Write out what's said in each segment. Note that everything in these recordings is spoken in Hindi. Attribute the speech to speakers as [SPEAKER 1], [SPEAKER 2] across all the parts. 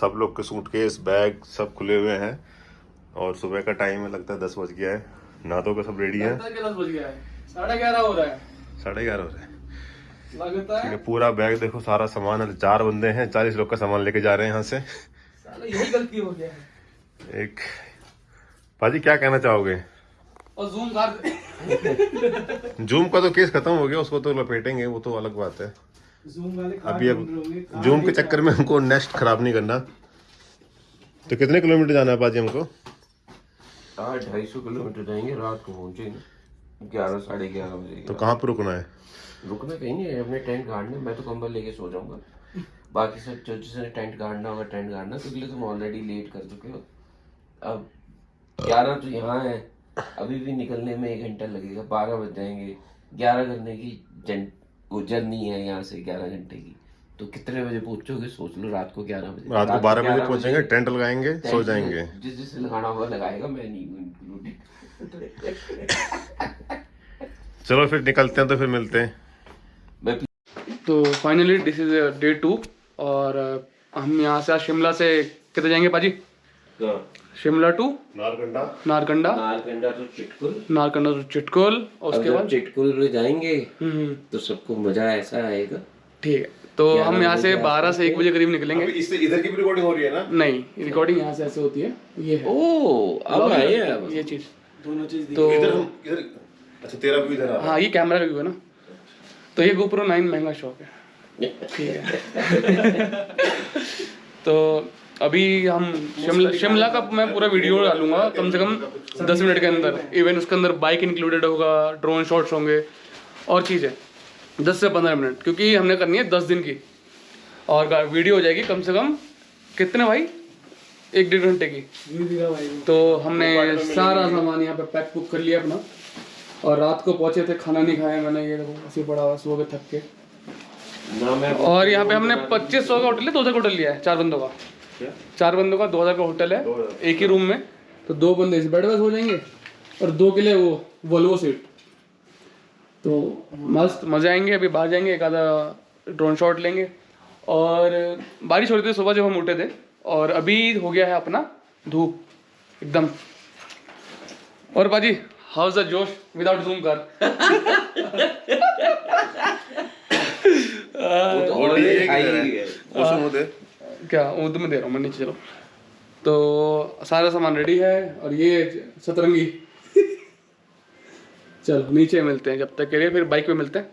[SPEAKER 1] सब लोग के सूटकेस बैग सब खुले हुए हैं। और सुबह का टाइम है लगता है दस बज गया है। नहा के सब रेडी है।
[SPEAKER 2] साढ़े ग्यारह हो रहा है।
[SPEAKER 1] साढ़े ग्यारह हो रहे हैं।
[SPEAKER 2] लगता है?
[SPEAKER 1] पूरा बैग देखो सारा सामान है। चार बंदे हैं चालीस लोग का सामान लेके जा रहे हैं यहाँ से।
[SPEAKER 2] यही गलती हो गया है।
[SPEAKER 1] एक भाजी क्या कहना चाहोगे?
[SPEAKER 2] और जूम कर
[SPEAKER 1] जूम का तो केस खत्म हो गया उसको तो लपेटेंगे वो तो अलग बात है। अभी अब जूम के चक्कर में हमको नेक्स्ट खराब नहीं करना। तो कितने किलोमीटर जाना है बाजी हमको?
[SPEAKER 3] ढाई सौ किलोमीटर जाएँगे रात को पहुँचेंगे। ग्यारह साढ़े ग्यारह बजे
[SPEAKER 1] तो कहाँ पर रुकना है?
[SPEAKER 3] रुकना कहीं नहीं है अपने टेंट गाड़ने मैं तो कंबल लेके सो जाऊँगा। बाकी सब जो जिसने टेंट गाड़ना होगा टेंट गाड़ना क्योंकि लिए तुम ऑलरेडी लेट कर चुके हो। अब ग्यारह तो यहाँ है अभी भी निकलने में एक घंटा लगेगा बारह बज जाएँगे। ग्यारह करने की वो जर्नी है यहाँ से ग्यारह घंटे की। तो कितने बजे पहुंचोगे? सोच लो रात को ग्यारह बजे।
[SPEAKER 1] रात को बारह बजे पहुँचेंगे टेंट लगाएँगे सो जाएँगे।
[SPEAKER 3] जिस जिससे लगाना होगा लगाएगा मैं नहीं हूँ
[SPEAKER 1] चलो फिर निकलते हैं तो फिर मिलते हैं।
[SPEAKER 2] तो finally this is day two और uh, हम यहाँ से आज शिमला से कितने जाएँगे पाजी? शिमला टू
[SPEAKER 1] नारकंडा।
[SPEAKER 2] नारकंडा
[SPEAKER 3] नारकंडा तो चिटकुल।
[SPEAKER 2] नारकंडा टू चिटकुल और उसके बाद?
[SPEAKER 3] चिटकुल जाएँगे
[SPEAKER 2] हम्म, हम्म,
[SPEAKER 3] तो सबको मज़ा ऐसा आएगा।
[SPEAKER 2] ठीक है तो हम यहाँ से बारह से एक बजे करीब निकलेंगे।
[SPEAKER 1] इससे इधर की भी रिकॉर्डिंग हो रही है ना?
[SPEAKER 2] नहीं रिकॉर्डिंग यहाँ से ऐसे होती है। ये है।
[SPEAKER 3] ओ अब आए अब।
[SPEAKER 2] ये चीज़। दोनों चीज़ तो
[SPEAKER 1] इधर हम इधर अच्छा तेरा भी इधर है।
[SPEAKER 2] हाँ ये कैमरा रिव्यू है ना। तो ये गोप्रो नाइन महँगा शॉप है। ठीक है। तो अभी हम शिमला शिमला का मैं पूरा वीडियो डालूँगा कम से कम दस मिनट के अंदर। इवन उसके अंदर बाइक इंक्लूडेड होगा ड्रोन शॉट्स होंगे और चीज़ें। दस से पंद्रह मिनट क्योंकि हमने करनी है दस दिन की। और वीडियो हो जाएगी कम से कम कितने भाई? एक डेढ़ घंटे की। तो हमने सारा सामान यहाँ पे पैक बुक कर लिया अपना। और रात को पहुँचे थे खाना नहीं खाया मैंने ये देखो ऐसे पड़ा हुआ सुबह के थक के। और यहाँ पे हमने पच्चीस सौ का होटल है दो हज़ार का होटल लिया है चार बंदों का। चार बंदों का दो हज़ार का होटल है एक ही रूम में। तो दो बंदे इस बेड में सो जाएँगे और दो के लिए वो वोल्वो सीट तो मस्त मज़े आएँगे अभी बाहर जाएँगे एक आधा ड्रोन शॉट लेंगे। और बारिश हो रही थी सुबह जब हम उठे थे और अभी हो गया है अपना धूप एकदम। और बाजी हाउस द जोश? विदाउट जूम कर।
[SPEAKER 3] तो
[SPEAKER 2] क्या उर्दू में दे रहा हूँ, मैं नीचे चलो तो सारा सामान रेडी है और ये सतरंगी। चलो, नीचे मिलते हैं जब तक के लिए, फिर बाइक पे मिलते हैं।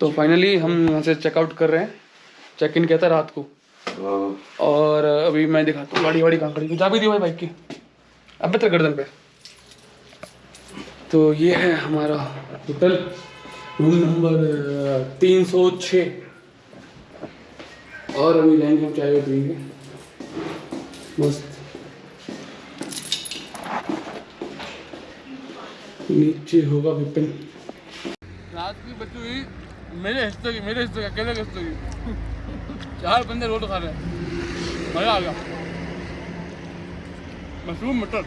[SPEAKER 2] तो फाइनली हम यहाँ से चेकआउट कर रहे हैं। चेक इन किया था रात को। और अभी मैं दिखाता हूँ गाड़ी वाड़ी कहाँ खड़ी जा भी दी भाई बाइक की। अब तेरे गर्दन पे। तो ये है हमारा होटल रूम नंबर तीन सौ छः और अभी जाएँगे हम चाय पियेंगे मस्त। नीचे होगा विपिन रात की बची हुई मेरे हिस्से की, मेरे हिस्से की, अकेले के हिस्से की। चार बंदे रोड खा रहे हैं। मज़ा आ गया। मशरूम मटर।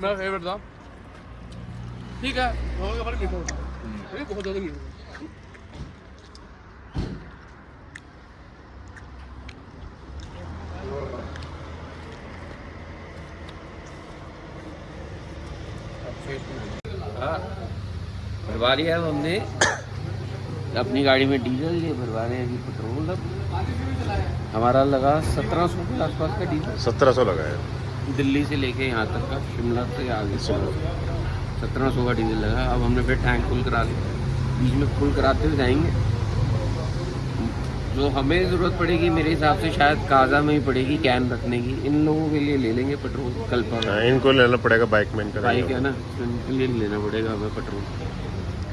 [SPEAKER 2] मेरा फेवरेट था। ठीक है। है अरे बहुत ज़्यादा मीठा हाँ।
[SPEAKER 3] भरवा लिया हमने। अपनी गाड़ी में डीजल ये भरवा रहे हैं अभी पेट्रोल अब हमारा लगा सत्रह सौ के आसपास का डीजल।
[SPEAKER 1] सत्रह सौ लगा है।
[SPEAKER 3] दिल्ली से लेके यहाँ तक का शिमला से आगे। सत्रह सौ का डीजल लगा अब हमने फिर टैंक फुल करा लिया बीच में फुल कराते हुए जाएँगे। जो हमें ज़रूरत पड़ेगी मेरे हिसाब से शायद काजा में ही पड़ेगी कैन रखने की। इन लोगों के लिए ले लेंगे पेट्रोल कल पर
[SPEAKER 1] हाँ, इनको लेना पड़ेगा बाइक में इनका
[SPEAKER 3] बाइक है ना इनके लिए लेना पड़ेगा हमें पेट्रोल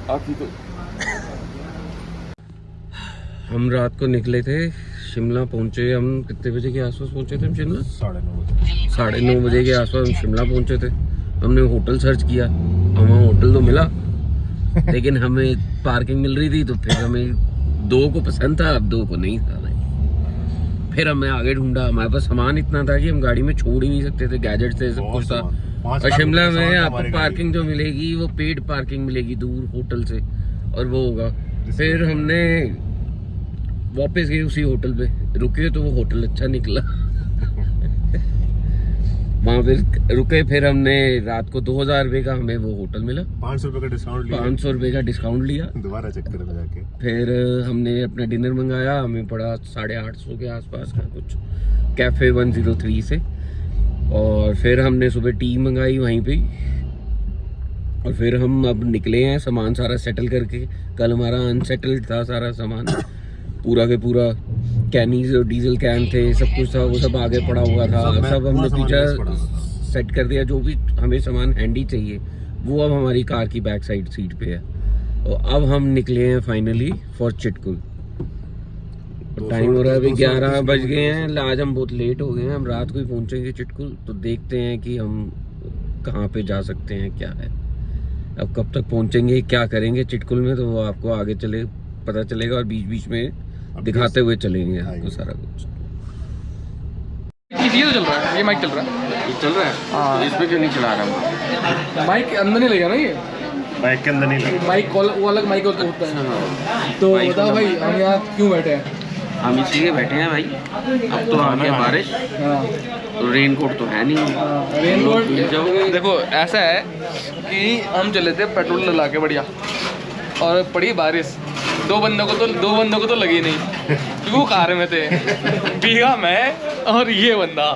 [SPEAKER 3] बाकी तो हम रात को निकले थे शिमला पहुँचे। हम कितने बजे के आसपास पहुँचे थे हम शिमला?
[SPEAKER 1] साढ़े नौ बजे।
[SPEAKER 3] साढ़े नौ बजे के आसपास हम शिमला पहुँचे थे। हमने होटल सर्च किया हमें होटल तो मिला लेकिन हमें पार्किंग मिल रही थी तो फिर हमें दो को पसंद था अब दो को नहीं था फिर हमने आगे ढूंढा हमारे पास सामान इतना था कि हम गाड़ी में छोड़ ही नहीं सकते थे गैजेट थे सब कुछ था। और शिमला में आपको पार्किंग जो मिलेगी वो पेड पार्किंग मिलेगी दूर होटल से और वो होगा। फिर हमने वापस गए उसी होटल पे रुके तो वो होटल अच्छा निकला। वहाँ फिर रुके फिर हमने रात को दो हज़ार रुपये का हमें वो होटल मिला।
[SPEAKER 1] पाँच सौ रुपये का डिस्काउंट लिया।
[SPEAKER 3] पाँच सौ रुपये का डिस्काउंट लिया।
[SPEAKER 1] दोबारा चेक करें जाके।
[SPEAKER 3] फिर हमने अपना डिनर मंगाया हमें पड़ा साढ़े आठ सौ के आसपास का कुछ कैफ़े वन ज़ीरो थ्री से। और फिर हमने सुबह टी मंगाई वहीं पे। और फिर हम अब निकले हैं सामान सारा सेटल करके। कल हमारा अनसेटल्ड था सारा सामान। पूरा के पूरा कैनीज और डीजल कैन थे सब कुछ था वो सब आगे पड़ा हुआ था।
[SPEAKER 1] सब
[SPEAKER 3] हमने पीछे सेट कर दिया जो भी हमें सामान हैंडी चाहिए वो अब हमारी कार की बैक साइड सीट पे है। और अब हम निकले हैं फाइनली फॉर चिटकुल टाइम हो रहा है अभी ग्यारह बज गए हैं। आज हम बहुत लेट हो गए हैं हम रात को ही पहुँचेंगे चिटकुल तो देखते हैं कि हम कहाँ पे जा सकते हैं क्या है। अब कब तक पहुँचेंगे क्या करेंगे चिटकुल में तो वो आपको आगे चले पता चलेगा और बीच बीच में दिखाते हुए चलेंगे आपको सारा कुछ।
[SPEAKER 2] ये तो चल रहा है ये माइक चल रहा है।
[SPEAKER 3] चल रहा
[SPEAKER 2] हाँ।
[SPEAKER 3] है। इसमें क्यों नहीं चला रहा
[SPEAKER 2] माइक अंदर नहीं लगेगा ना ये?
[SPEAKER 1] बाइक के अंदर नहीं लगा।
[SPEAKER 2] माइक कॉल वो अलग माइक होता है। तो बताओ भाई हम यहाँ क्यों बैठे हैं?
[SPEAKER 3] हम इसलिए बैठे हैं भाई। अब तो आ गया बारिश।
[SPEAKER 2] हाँ।
[SPEAKER 3] तो रेन कोट तो है नहीं।
[SPEAKER 2] रेन
[SPEAKER 3] लोग
[SPEAKER 2] देखो ऐसा है कि हम चले थे पेट्रोल डला के बढ़िया। और पड़ी बारिश। दो बंदों को तो दो बंदों को तो लगी नहीं। क्योंकि वो कार में थे। भीगा मैं और ये बंदा।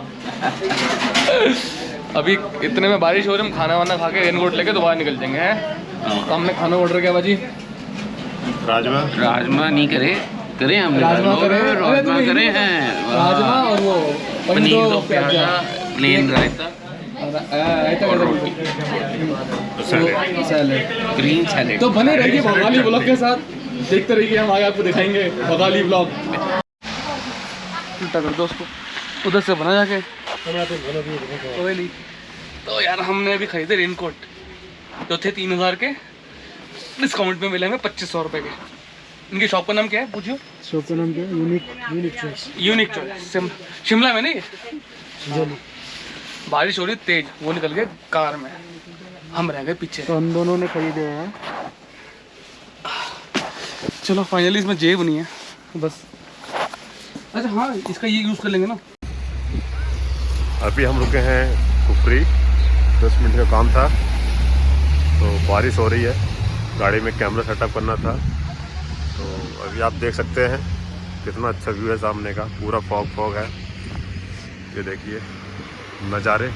[SPEAKER 2] अभी इतने में बारिश हो रही हम खाना वाना खा के रेन कोट लेके दोबारा निकल जाएँगे हैं? तो हमने खाना ऑर्डर किया बाजी?
[SPEAKER 1] राजमा।
[SPEAKER 3] राजमा नहीं करे। करे हमने
[SPEAKER 2] राजमा
[SPEAKER 3] राजमा।
[SPEAKER 2] करे।
[SPEAKER 3] राजमा करे हैं।
[SPEAKER 2] राजमा और वो
[SPEAKER 3] paneer
[SPEAKER 2] do
[SPEAKER 3] pyaza. Plain raita.
[SPEAKER 1] Salad.
[SPEAKER 3] Green salad.
[SPEAKER 2] तो बने रहिए बंगाली ब्लॉग के साथ। देखते रहिए हम आगे आपको दिखाएँगे बंगाली ब्लॉग उल्टा कर दो उसको। उधर से बना जाके। तो यार हमने अभी खरीदे रेनकोट। जो थे तीन हज़ार के डिस्काउंट में मिले हमें पच्चीस सौ रुपये के। इनकी शॉप का नाम क्या है? पूछियो
[SPEAKER 4] शॉप का नाम क्या है? Unique unique choice
[SPEAKER 2] unique choice Shimla में नहीं? बारिश हो रही तेज। वो निकल गए कार में। हम रह गए पीछे।
[SPEAKER 4] तो हम दोनों ने खरीदे हैं।
[SPEAKER 2] चलो फाइनली इसमें जेब नहीं है। बस। अच्छा हाँ इसका ये यूज़ कर लेंगे ना।
[SPEAKER 1] अभी हम रुके हैं कुफरी। दस मिनट का काम था। तो बारिश हो रही है। गाड़ी में कैमरा सेटअप करना था। तो अभी आप देख सकते हैं कितना अच्छा व्यू है सामने का। पूरा फॉग फॉग है। ये देखिए नज़ारे।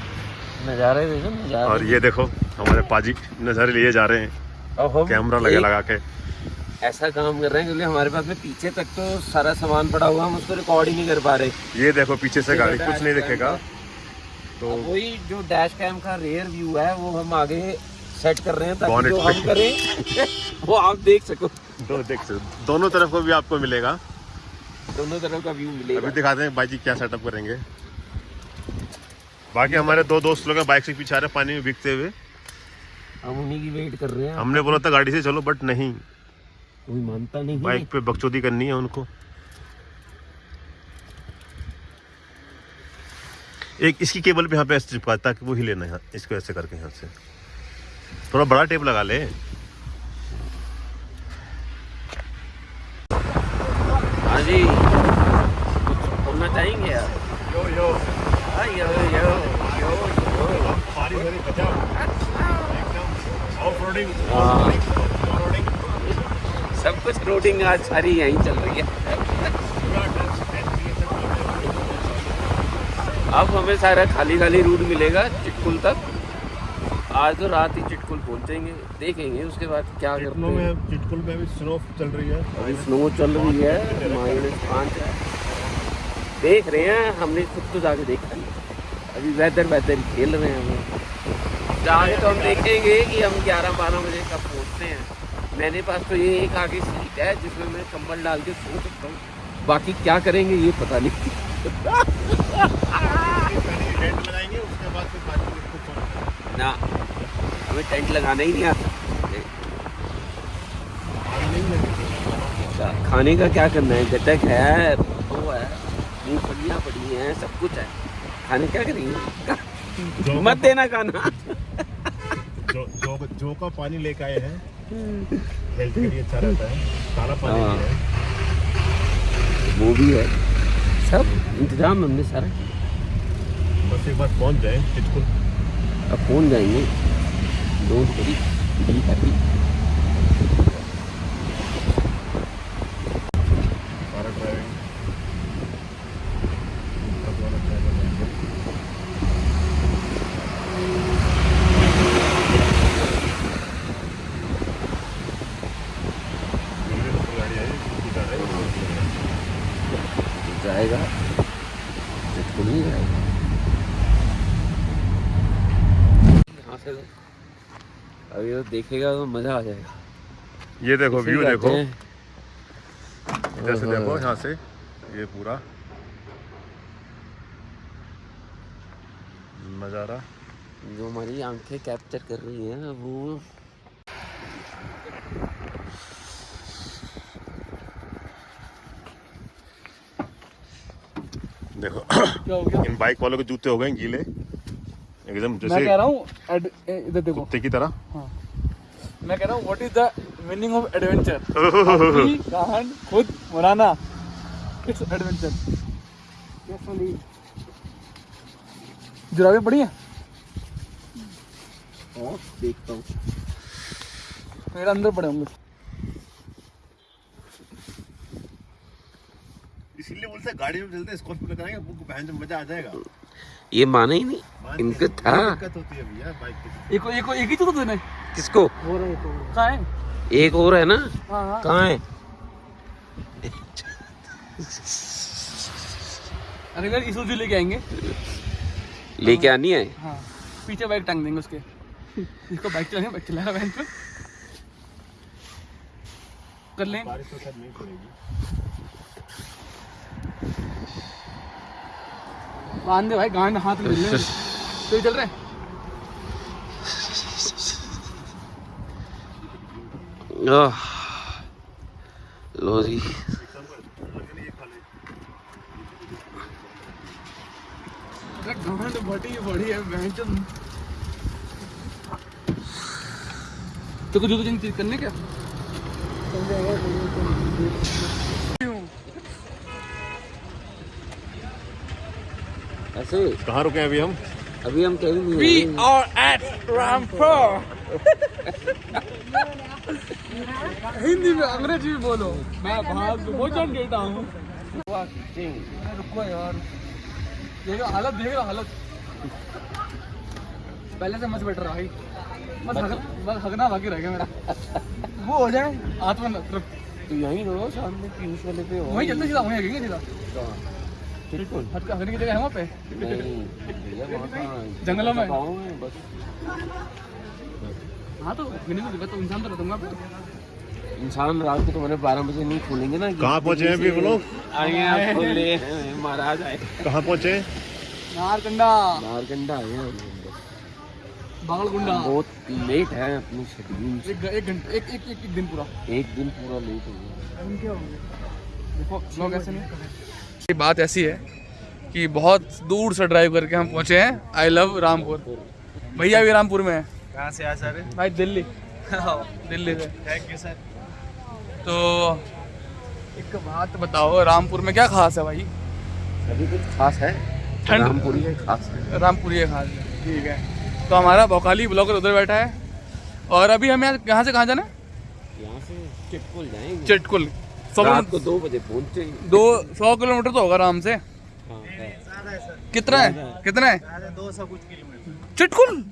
[SPEAKER 3] नज़ारे देखो नज़ारे।
[SPEAKER 1] और ये देखो हमारे पाजी नज़ारे लिए जा रहे हैं। कैमरा लगे लगा के।
[SPEAKER 3] ऐसा काम कर रहे हैं क्योंकि हमारे पास में पीछे तक तो सारा सामान पड़ा हुआ हम उसको रिकॉर्ड ही नहीं कर पा रहे।
[SPEAKER 1] ये देखो पीछे से गाड़ी कुछ नहीं दिखेगा। तो
[SPEAKER 3] वही जो डैश कैम का रेयर व्यू है वो हम आगे सेट कर रहे हैं ताकि जो हम करें वो आप देख सको।
[SPEAKER 1] दो देख सकते दोनों तरफ़ को भी आपको मिलेगा।
[SPEAKER 3] दोनों तरफ़ का व्यू मिलेगा।
[SPEAKER 1] अभी दिखाते हैं भाई जी क्या सेटअप करेंगे। बाकी हमारे दो दोस्त लोग बाइक से पीछे आ रहे पानी में भीगते हुए।
[SPEAKER 3] हम उन्हीं की वेट कर रहे हैं।
[SPEAKER 1] हमने बोला था गाड़ी से चलो बट नहीं।
[SPEAKER 3] कोई मानता नहीं
[SPEAKER 1] बाइक पे बकचोदी करनी है उनको। एक इसकी केबल भी यहाँ पे ऐसे चिपका ताकि वो ही लेना है इसको ऐसे करके यहाँ से। थोड़ा बड़ा टेप लगा ले।
[SPEAKER 3] हाँ जी। कुछ बोलना चाहेंगे यार
[SPEAKER 1] यो यो।
[SPEAKER 3] हाँ, यो यो यो यो।
[SPEAKER 1] हो बचाओ एकदम। ऑफ़ रोडिंग
[SPEAKER 3] हाँ। सब कुछ रोडिंग आज सारी यहीं चल रही है। अब हमें सारा खाली खाली रूट मिलेगा चिटकुल तक। आज तो रात ही चिटकुल पहुँचेंगे देखेंगे उसके बाद क्या करते हैं।
[SPEAKER 1] में चिटकुल में भी स्नो चल रही है।
[SPEAKER 3] अभी स्नो चल रही है माइनस पाँच है। देख रहे हैं हमने खुद तो जाके देखा नहीं। अभी वेदर वेदर खेल रहे हैं हम। जाके तो हम देखेंगे कि हम ग्यारह बारह बजे कब मेरे पास तो ये एक आगे सीट है जिसमें मैं कम्बल डाल के सो सकता हूँ। बाकी क्या करेंगे ये पता नहीं।
[SPEAKER 1] टेंट लगाएँगे उसके बाद फिर बाकी
[SPEAKER 3] ना हमें टेंट लगाना ही नहीं आता। अच्छा, खाने का क्या करना है? गटक है वो है मूंगफलियाँ पड़ी हैं सब कुछ है। खाने क्या करेंगे? मत देना खाना।
[SPEAKER 1] जो जो जो का पानी लेके आए हैं हेल्थ के लिए अच्छा रहता है। पानी
[SPEAKER 3] हाँ। वो भी है। सब? इंतज़ाम हमने सारा। किया
[SPEAKER 1] बस एक बार पहुँच जाए चिटकुल।
[SPEAKER 3] अब पहुँच जाएँगे? दो वरी बी हैप्पी
[SPEAKER 1] सारा ड्राइविंग सब वाला ड्राइवर रहेंगे मेरे तो गाड़ी आई स्कूटर है
[SPEAKER 3] जाएगा चिटकुल नहीं जाएगा यहाँ से तो अभी तो देखेगा तो मज़ा आ जाएगा।
[SPEAKER 1] ये देखो व्यू देखो।
[SPEAKER 3] हैं,
[SPEAKER 1] इधर से देखो यहाँ से ये पूरा। नज़ारा
[SPEAKER 3] जो हमारी आँखें कैप्चर कर रही हैं वो
[SPEAKER 1] देखो
[SPEAKER 2] क्या हो गया?
[SPEAKER 1] इन बाइक वालों के जूते हो गए गीले। एकदम जैसे
[SPEAKER 2] मैं कह रहा हूँ एड- ए- इधर देखो।
[SPEAKER 1] कुत्ते की तरह।
[SPEAKER 2] मैं कह रहा हूँ what is the meaning of adventure कहान खुद बनाना। इट्स एडवेंचर जुराबें पड़ी हैं?
[SPEAKER 3] और देखता हूँ।
[SPEAKER 2] मेरे अंदर पड़े होंगे।
[SPEAKER 1] इसीलिए बोलते हैं गाड़ी में चलते स्कॉर्पियो में कराएँगे आपको बहन में मज़ा आ जाएगा।
[SPEAKER 3] ये माना ही नहीं। इनको था।
[SPEAKER 1] दिक्कत होती है भैया बाइक की।
[SPEAKER 2] एक एक एक ही तो तूने
[SPEAKER 3] किसको?
[SPEAKER 4] हो रहा है तो।
[SPEAKER 2] कहाँ है?
[SPEAKER 3] एक और है ना?
[SPEAKER 2] हाँ हाँ।
[SPEAKER 3] कहाँ है?
[SPEAKER 2] अरे यार इसुजू लेके आएँगे।
[SPEAKER 3] लेके आनी है?
[SPEAKER 2] हाँ। पीछे बाइक टांग देंगे उसके। इसको बाइक चलाएँगे बाइक चलाएगा बहन पे। कर लें।
[SPEAKER 1] बारिश तो शायद नहीं पड़ेगी
[SPEAKER 2] बाँध दे भाई गांड हाथ में मिलने तो ये चल रहा है?
[SPEAKER 3] लो जी
[SPEAKER 2] बड़ी बड़ी है तो कुछ जूते चेंज करने क्या?
[SPEAKER 3] ऐसे?
[SPEAKER 1] कहाँ रुके हैं अभी हम?
[SPEAKER 3] अभी हम कहीं नहीं
[SPEAKER 2] We
[SPEAKER 3] हैं।
[SPEAKER 2] are at Rampur. हिंदी में अंग्रेज़ी में बोलो। मैं भाग भोजन देता हूँ। रुको यार। देखो हालत देख रहा हालत। पहले से मच बेटर रहा भाई। बस हग, बस हगना बाकी रह गया मेरा। वो हो जाए। आत्मा तृप्त
[SPEAKER 3] तो यहीं रहो सामने पीयूष वाले पे हो
[SPEAKER 2] वहीं चलते सीधा वहीं हगेंगे सीधा।
[SPEAKER 3] बिल्कुल।
[SPEAKER 2] हट हगने की जगह है वहाँ पे। जंगलों में?
[SPEAKER 3] में बस।
[SPEAKER 2] हाँ तो तो इंसान तो रहूँगा
[SPEAKER 3] इंसान रात को तुम्हारे बारह बजे नहीं खोलेंगे ना
[SPEAKER 1] कहाँ पहुँचे हैं अभी वो लोग?
[SPEAKER 3] आए आप खोले महाराज आए।
[SPEAKER 1] कहाँ पहुँचे?
[SPEAKER 2] नारकंडा।
[SPEAKER 3] नारकंडा आए हैं।
[SPEAKER 2] बागलकुंडा
[SPEAKER 3] बहुत लेट है अपनी शेड्यूल
[SPEAKER 2] एक एक घंटे एक एक एक, एक दिन पूरा।
[SPEAKER 3] एक दिन पूरा लेट हो गया।
[SPEAKER 2] देखो लोग ऐसे नहीं ये बात ऐसी है कि बहुत दूर से ड्राइव करके हम पहुँचे हैं। I love Rampur. भैया भी रामपुर में है।
[SPEAKER 5] कहाँ से आ सर
[SPEAKER 2] भाई दिल्ली। दिल्ली से।
[SPEAKER 5] थैंक यू सर
[SPEAKER 2] तो एक बात बताओ रामपुर में क्या खास है भाई?
[SPEAKER 3] अभी कुछ खास है?
[SPEAKER 2] ठंड।
[SPEAKER 3] रामपुरी है खास है।
[SPEAKER 2] रामपुर ये खास। है ठीक है। तो हमारा भोकाली ब्लॉगर उधर बैठा है। और अभी हमें यहाँ से कहाँ जाना है?
[SPEAKER 3] यहाँ से चिटकुल जाएँगे।
[SPEAKER 2] चिटकुल। सौ
[SPEAKER 3] रात को दो बजे पहुँचे
[SPEAKER 2] दो सौ किलोमीटर तो होगा आराम से।
[SPEAKER 3] हाँ
[SPEAKER 2] कितना है? कितना है
[SPEAKER 5] दो सौ कुछ किलोमीटर।
[SPEAKER 2] चिटकुल?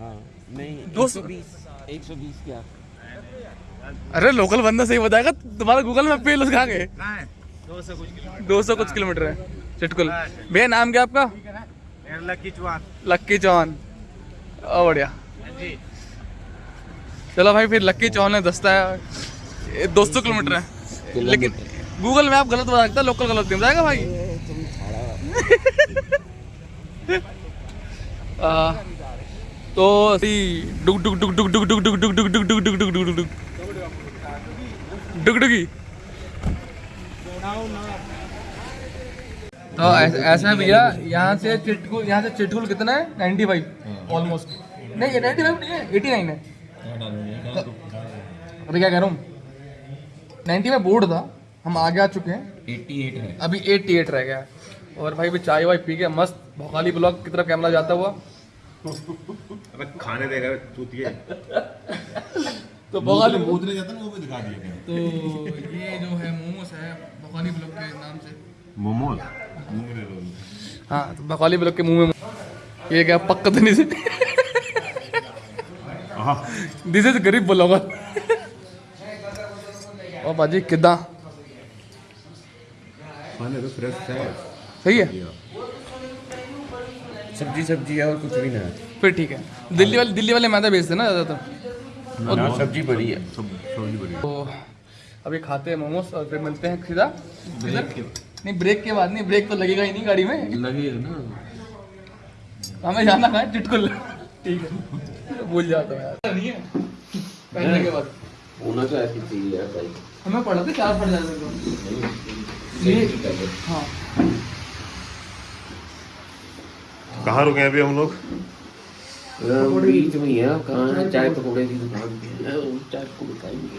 [SPEAKER 3] हाँ। नहीं एक
[SPEAKER 2] सौ-
[SPEAKER 3] सौ बीस। एक सौ बीस क्या?
[SPEAKER 2] अरे लोकल बंदा सही बताएगा तुम्हारा गूगल मैप पे लोग कहाँ गए
[SPEAKER 5] दो सौ कुछ किलोमीटर
[SPEAKER 2] है चिटकुल। भैया नाम क्या आपका?
[SPEAKER 5] मेरा लकी चौहान।
[SPEAKER 2] लक्की चौहान। ओ बढ़िया। चलो भाई फिर लक्की चौहान ने दस्ता है। दो सौ किलोमीटर है। लेकिन गूगल मैप गलत बता सकता है लोकल गलत नहीं बताएगा भाई। तो डुग डुग डुग डुग डुग डुग डुग डुग डुग डुग डुग डुग डुग डुग डुग डुगडुगी तो ऐसा है भैया यहाँ से चिटकुल यहाँ से चिटकुल कितना है 95 ऑलमोस्ट नहीं ये 95 नहीं है 89 है अभी क्या कह रहा हूँ नाइन्टी में बोर्ड था हम आगे आ चुके हैं
[SPEAKER 3] 88 है
[SPEAKER 2] अभी एट्टी एट रह गया और भाई भी चाय वाय पी के मस्त भोकाली ब्लॉक की तरफ़ कैमरा जाता हुआ
[SPEAKER 1] अबे खाने देगा चूतिए
[SPEAKER 2] तो भोकाली
[SPEAKER 6] कूदने जाता ना वो भी दिखा दिया
[SPEAKER 2] तो ये जो है मोमोस है भोकाली ब्लॉक के नाम से।
[SPEAKER 6] रोल
[SPEAKER 2] हाँ तो भोकाली ब्लॉक के मुँह में ये क्या पक्का तो नहीं से दिस इज़ गरीब ब्लॉगर। और बाजी किदा
[SPEAKER 6] खाने तो फ्रेश है।
[SPEAKER 2] सही है?
[SPEAKER 3] सब्ज़ी सब्ज़ी है और कुछ भी ना है।
[SPEAKER 2] फिर ठीक है। दिल्ली वाले दिल्ली वाले मैदा बेचते ना ज़्यादातर?
[SPEAKER 3] सब्ज़ी बड़ी है।
[SPEAKER 6] सब्ज़ी
[SPEAKER 2] तो अभी खाते हैं मोमोस और फिर मिलते हैं सीधा। नहीं ब्रेक के बाद नहीं ब्रेक तो लगेगा ही नहीं गाड़ी में।
[SPEAKER 3] लगेगा ना।
[SPEAKER 2] हमें जाना कहाँ है चिटकुल। ठीक है। भूल जाता हूँ यार। नहीं है। पहनने के बाद।
[SPEAKER 3] होना तो ऐसी चीज़ है भाई
[SPEAKER 2] हमें पढ़ा था चार पढ़ जाते थे हाँ।
[SPEAKER 1] कहाँ रुके हैं अभी हम लोग?
[SPEAKER 3] बीच में है कहाँ है? चाय पकौड़े की दुकान है। चाय पकौड़े खाएँगे।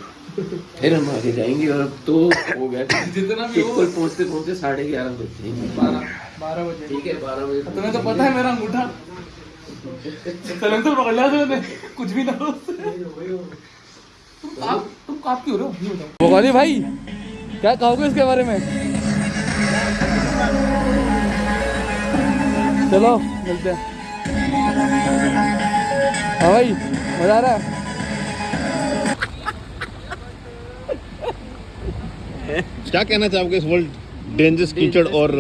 [SPEAKER 3] फिर हम आगे जाएँगे और अब तो हो गया
[SPEAKER 2] जितना भी हो।
[SPEAKER 3] पहुँचते पहुँचते साढ़े ग्यारह बजते हैं
[SPEAKER 2] बारह बारह बजे।
[SPEAKER 3] ठीक है बारह बजे।
[SPEAKER 2] तुम्हें तो पता है मेरा अंगूठा। सलेंसर पकड़ लिया तूने कुछ भी ना हो तुम काप तुम काप क्यों रहे हो? भाई क्या कहोगे इसके बारे में? चलो मिलते हैं। हाँ भाई मज़ा आ रहा है?
[SPEAKER 1] क्या कहना चाहोगे इस वर्ल्ड डेंजरस कीचड़ और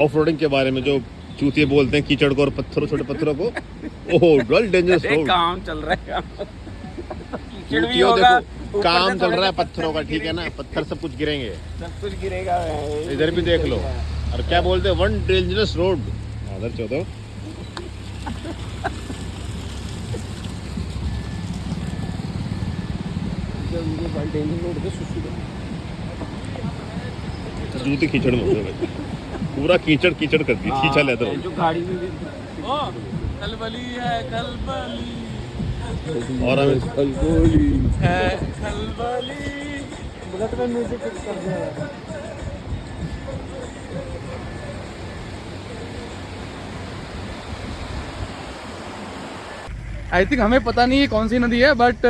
[SPEAKER 1] ऑफ़ रोडिंग के बारे में जो चूतिए बोलते हैं कीचड़ को और पत्थरों छोटे पत्थरों को? ओह वर्ल्ड डेंजरस रोड
[SPEAKER 7] काम चल रहा है। कीचड़ भी होगा
[SPEAKER 1] काम चल रहा है पत्थरों का ठीक है ना? पत्थर सब कुछ गिरेंगे।
[SPEAKER 7] सब कुछ गिरेगा।
[SPEAKER 1] इधर भी देख लो। और क्या बोलते हैं वन डेंजरस रोड उधर चौदह जूती कीचड़ में पूरा कीचड़ कीचड़ कर दी खींचा लेदर
[SPEAKER 7] जो गाड़ी में
[SPEAKER 2] ओ खलबली है खलबली
[SPEAKER 1] और हमें
[SPEAKER 2] है खलबली
[SPEAKER 4] बुलेट में म्यूज़िक फिक्स कर दिया
[SPEAKER 2] आई थिंक हमें पता नहीं है कौन सी नदी है बट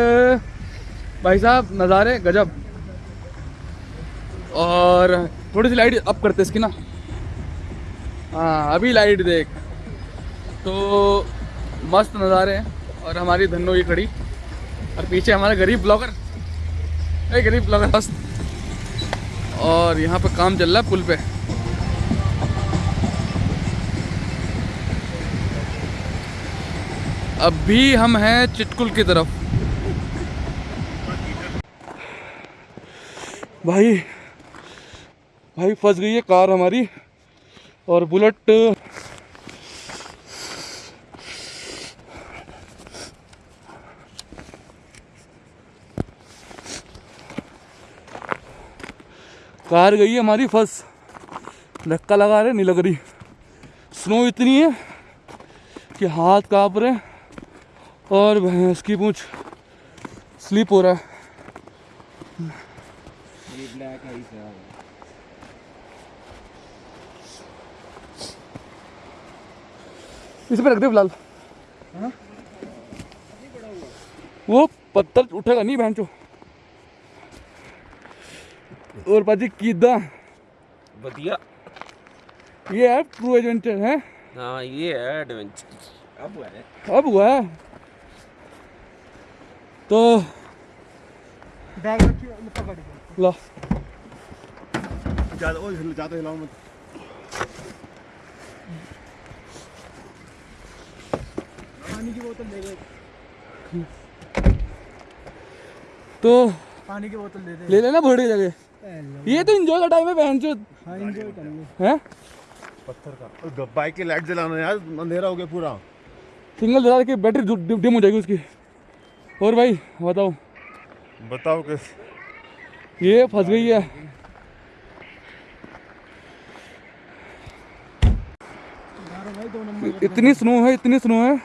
[SPEAKER 2] भाई साहब, नज़ारे गजब। और थोड़ी सी लाइट अप करते इसकी ना। हाँ अभी लाइट देख। तो मस्त नज़ारे हैं, और हमारी धन्नो ये खड़ी। और पीछे हमारा गरीब ब्लॉगर। ए, गरीब ब्लॉगर, मस्त। और यहाँ पर काम चल रहा है पुल पे। अभी हम हैं चिटकुल की तरफ़। भाई भाई फंस गई है कार हमारी और बुलेट। कार गई है हमारी, फंस। धक्का लगा रहे नहीं लग रही। स्नो इतनी है कि हाथ काँप रहे हैं। और भैंस की पूछ स्लिप हो रहा है। इस पे रख दे फ़िलहाल। वो पत्थर उठेगा नहीं भैंचो और पाजी कीदा।
[SPEAKER 7] बढ़िया।
[SPEAKER 2] ये है ट्रू एडवेंचर है?
[SPEAKER 7] हाँ ये है एडवेंचर अब हुआ है।
[SPEAKER 2] अब हुआ है। तो
[SPEAKER 4] बैग पकड़
[SPEAKER 2] लो।
[SPEAKER 1] ज़्यादा ओ ज़्यादा हिलाओ मत।
[SPEAKER 4] पानी की बोतल ले गए
[SPEAKER 2] तो
[SPEAKER 4] पानी की बोतल दे दे।
[SPEAKER 2] ले लेना बड़ी जगह। ये तो इंजॉय का टाइम है बहन चो
[SPEAKER 4] हाँ करेंगे
[SPEAKER 2] है?
[SPEAKER 1] पत्थर का। बाइक की लाइट जलाना यार अंधेरा हो गया पूरा।
[SPEAKER 2] सिंगल जला के बैटरी डिम हो जाएगी उसकी। और भाई बताओ।
[SPEAKER 1] बताओ कि
[SPEAKER 2] ये फंस गई है। इतनी स्नो है इतनी स्नो है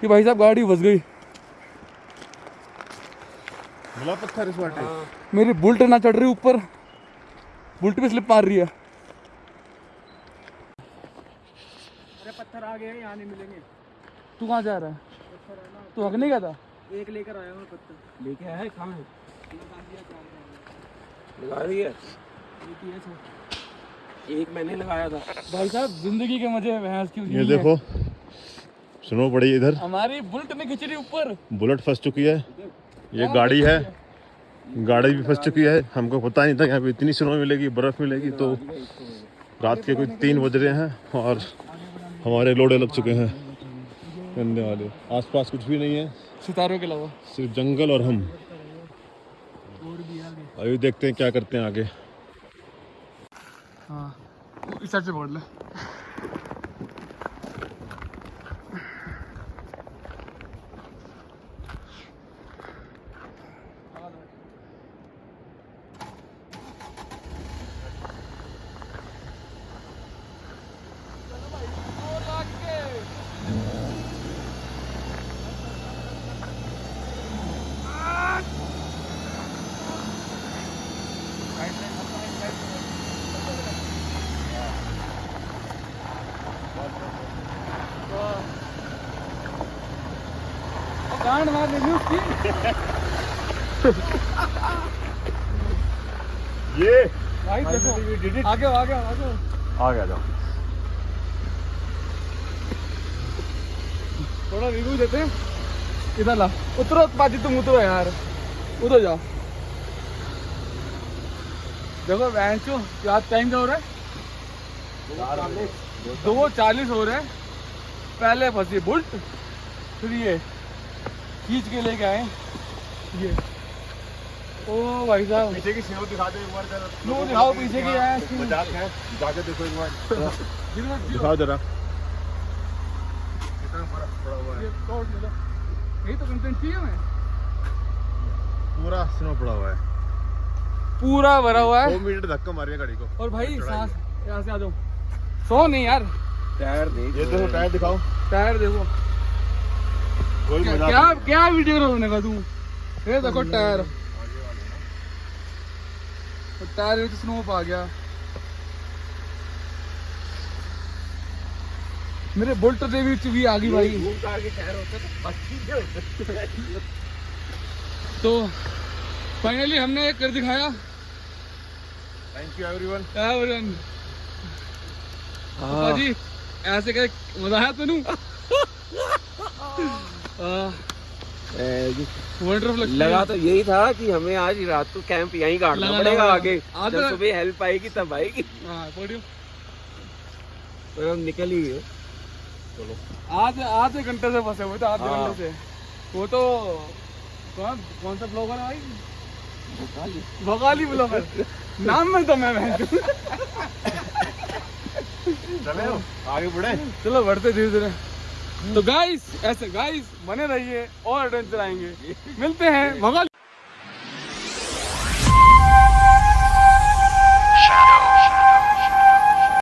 [SPEAKER 2] कि भाई साहब गाड़ी फंस गई।
[SPEAKER 6] पत्थर इस बाटे
[SPEAKER 2] मेरी बुल्ट ना चढ़ रही ऊपर। बुल्ट पे स्लिप मार रही है।
[SPEAKER 4] अरे पत्थर आ गए यहाँ नहीं मिलेंगे।
[SPEAKER 2] तू कहाँ जा रहा है? तू हक नहीं गया था?
[SPEAKER 4] एक लेकर आया हूँ पत्थर
[SPEAKER 7] लेके आए कहाँ है लगा दिया एक मैंने लगाया था।
[SPEAKER 2] भाई साहब ज़िंदगी के मज़े भैंस की
[SPEAKER 1] ये देखो स्नो पड़ी इधर।
[SPEAKER 2] हमारी बुल्ट ने खिंच रही ऊपर।
[SPEAKER 1] बुलेट फंस चुकी है। ये गाड़ी है। गाड़ी भी फंस चुकी है। हमको पता नहीं था यहाँ पे इतनी स्नो मिलेगी बर्फ़ मिलेगी तो रात के कोई तीन बज रहे हैं और हमारे लोड़े लग चुके हैं। गंदे वाले। आसपास कुछ भी नहीं है।
[SPEAKER 2] सितारों के अलावा।
[SPEAKER 1] सिर्फ़ जंगल और हम। अभी देखते हैं क्या करते हैं आगे।
[SPEAKER 2] हाँ इस साइड से बोल ले। गांड मार लेनी उसकी
[SPEAKER 1] ये।
[SPEAKER 2] भाई देखो आगे आगे आगे।
[SPEAKER 1] आ गया जाओ।
[SPEAKER 2] थोड़ा रिव्यू देते इधर ला। उतरो बाजी तुम उतरो यार। उतरो जाओ। देखो बहन चो क्या टाइम क्या हो रहा है। दो चालीस हो रहे हैं। पहले फंसी बुल्ट फिर ये। खींच के लेके आए। ये। ओ भाई साहब।
[SPEAKER 1] पीछे की स्नो दिखा दो एक बार जरा।
[SPEAKER 2] लो दिखाओ पीछे की? है
[SPEAKER 1] मज़ाक है। जाके देखो एक बार। दिखाओ जरा।
[SPEAKER 2] ये तोड़ ले लो। यही तो कंटेंट चाहिए हमें।
[SPEAKER 1] पूरा स्नो पड़ा हुआ है।
[SPEAKER 2] पूरा भरा हुआ है।
[SPEAKER 1] दो मीटर धक्का मारिए गाड़ी को।
[SPEAKER 2] और भाई सांस यहाँ से आ जाओ। सो नहीं यार।
[SPEAKER 7] टायर देख
[SPEAKER 1] ये देखो टायर दिखाओ।
[SPEAKER 2] टायर देखो। क्या क्या वीडियो रोने का तू? ये देखो टायर। तो टायर में तो आ गया। मेरे बोल्ट दे भी आ गई भाई।
[SPEAKER 7] तो फाइनली
[SPEAKER 2] तो हमने एक कर दिखाया।
[SPEAKER 1] थैंक यू एवरीवन
[SPEAKER 2] एवरीवन जी ऐसे मज़ा आया तेन?
[SPEAKER 7] लगा तो यही था कि हमें आज रात को कैंप यहीं
[SPEAKER 2] लगा,
[SPEAKER 7] पड़ेगा आगे। जब
[SPEAKER 2] तो-
[SPEAKER 7] सुबह हेल्प आएगी तब आएगी।
[SPEAKER 2] हाँ
[SPEAKER 7] पर हम निकल ही गए।
[SPEAKER 2] आधे आधे घंटे से फंसे हुए थे आधे
[SPEAKER 7] हाँ।
[SPEAKER 2] घंटे से। वो तो कौन कौन सा ब्लॉगर है भाई? बगाली ब्लॉगर नाम में तो मैं मैं
[SPEAKER 1] चले आगे बढ़े।
[SPEAKER 2] चलो बढ़ते धीरे धीरे तो गाइस ऐसे गाइस बने रहिए और एडवेंचर आएँगे मिलते हैं
[SPEAKER 8] Shadow.